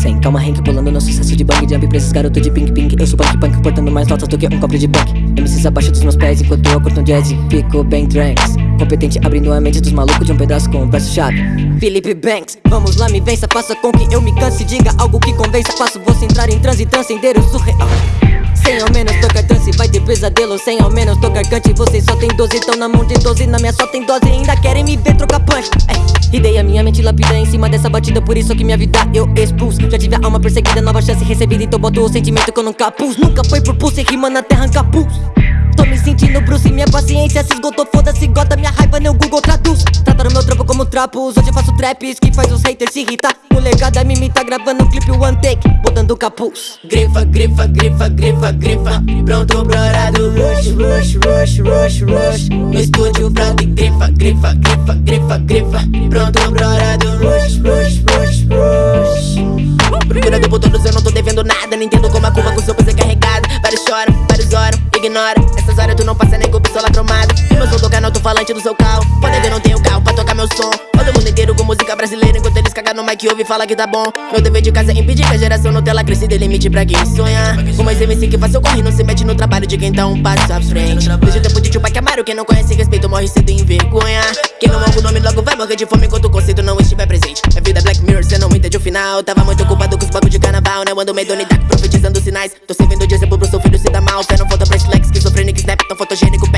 sem calma, Hank Pulando no sucesso de bang Jump pra esses garotos de pink pink. Eu sou punk punk, portando mais notas do que um cobre de punk. MCs abaixo dos meus pés enquanto eu curto um jazz fico bem trance Competente abrindo a mente dos malucos de um pedaço com um verso chave. Felipe Banks, vamos lá me vença Faça com que eu me canse, diga algo que convença Faço você entrar em transe transcender o surreal. Sem ao menos vai ter pesadelo Sem ao menos tocar cante, vocês só tem 12 Tão na mão de 12, na minha só tem dose Ainda querem me ver trocar punch. É. E dei a minha mente lapida em cima dessa batida Por isso que minha vida eu expulso Já tive a alma perseguida, nova chance recebida Então boto o sentimento que eu nunca pus. Nunca foi por pulso, rima na terra capuz Tô me sentindo Bruce, minha paciência se esgotou Foda-se, gota minha raiva, no Google traduz meu trampo como trapos. Hoje eu faço traps que faz os haters se irritar. Molecada me imita gravando um clipe one take Botando capuz. Grifa, grifa, grifa, grifa, grifa. Pronto pro rush, rush, rush, rush, rush. No estúdio pronto e grifa, grifa, grifa, grifa, grifa. Pronto pro rush, rush, rush, rush. Procura do todos, eu não tô devendo nada. Nem entendo como a curva com seu peso é carregado. Vários choram, vários oram, ignora Essas horas tu não passa nem com pistola cromada Meu som toca no alto-falante do seu carro. Pode ver, não tenho carro pra meu som. Todo mundo inteiro com música brasileira Enquanto eles cagam no mic ouve e fala que tá bom. Meu dever de casa é impedir que a geração Nutella cresça e dê limite pra quem sonha. Mais MC que faz seu corre não se mete no trabalho de quem tá um passo à frente. Desde o tempo de Tupac Amaro Quem não conhece respeito morre cedo em vergonha. Quem não honra o nome logo vai morrer de fome Enquanto o conceito não estiver presente. É vida Black Mirror, cê não entende o final. Tava muito ocupado com os bagulho de carnaval Né, ando medo Dark profetizando sinais. Tô servindo de exemplo pro seu filho se dá mal. Fé não falta pra flex, esquizofrênico, snap Tão fotogênico,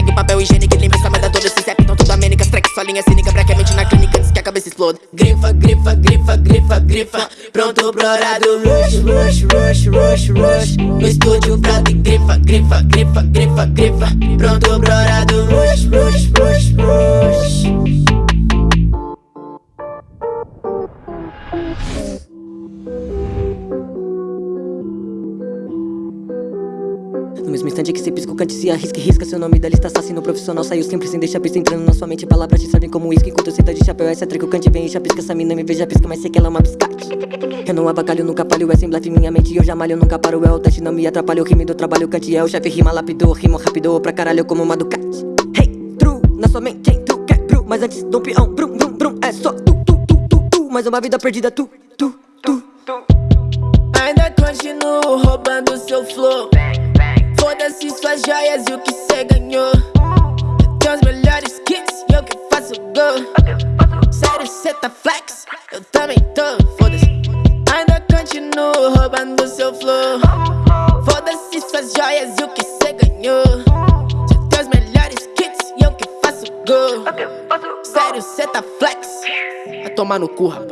só linha cínica Braquemente na clínica antes que a cabeça explode. Grifa, grifa, grifa, grifa, grifa. Pronto pro horário rush, rush, rush, rush, rush. No estúdio pronto e grifa, grifa, grifa, grifa, grifa. Pronto pro horário No mesmo instante que você pisca o cante se arrisca e risca. Seu nome da lista assassino profissional saiu sempre sem deixar pista Entrando na sua mente, palavras te servem como uísque Enquanto você tá de chapéu, essa treca o cante vem e chapisca Essa mina me veja pisca, mas sei que ela é uma biscate. Eu não abacalho, nunca falho, é sem blefe minha mente. Eu já malho, nunca paro, é o teste, não me atrapalha O rime do trabalho, cante é o chefe, rima lapidou Rima rápido pra caralho como uma Ducati. Hey, true, na sua mente, quer bru Mas antes do peão, brum, brum, brum É só tu, tu, tu, tu, tu Mais uma vida perdida, tu, tu, tu, tu Ainda continuo roubando seu flow Foda-se suas joias e o que cê ganhou. Eu os melhores kits e eu que faço gol. Sério, cê tá flex? Eu também tô, foda-se. Ainda continuo roubando seu flow. Foda-se suas joias e o que cê ganhou. Tem os melhores kits e eu que faço gol. Sério, cê tá flex? Vai tomar no cu, rapaz